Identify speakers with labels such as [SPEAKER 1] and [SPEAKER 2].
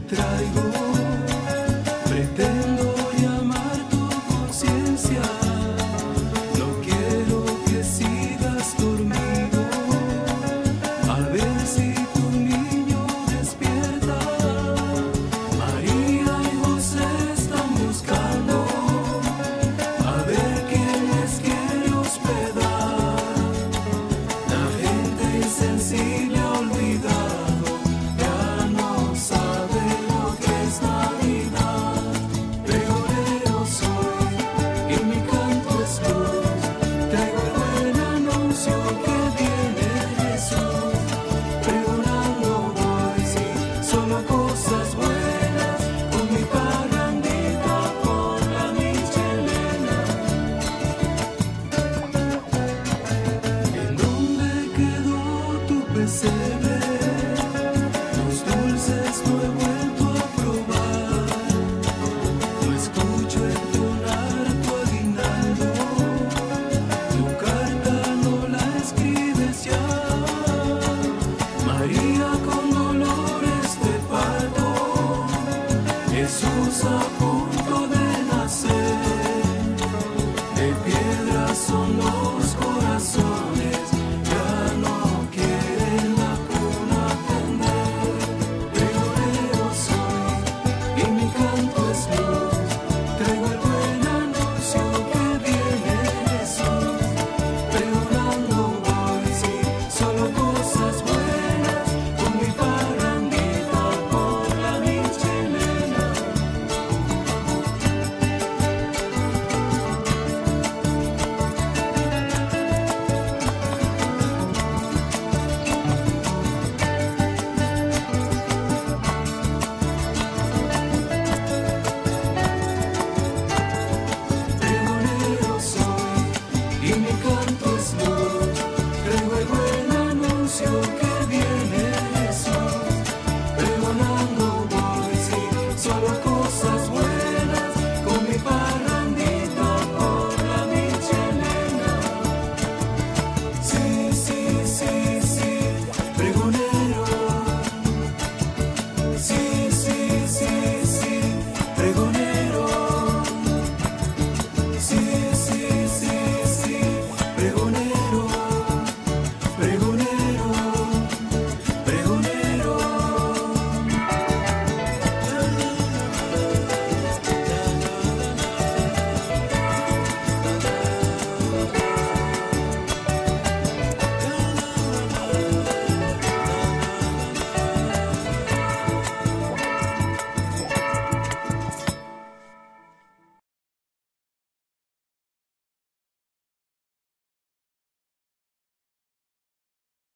[SPEAKER 1] traigo. Los dulces no he vuelto a probar. No escucho entonar tu aguinaldo. Tu carta no la escribes ya. María con dolor esté parto. Jesús a punto de nacer. De piedra son los corazones.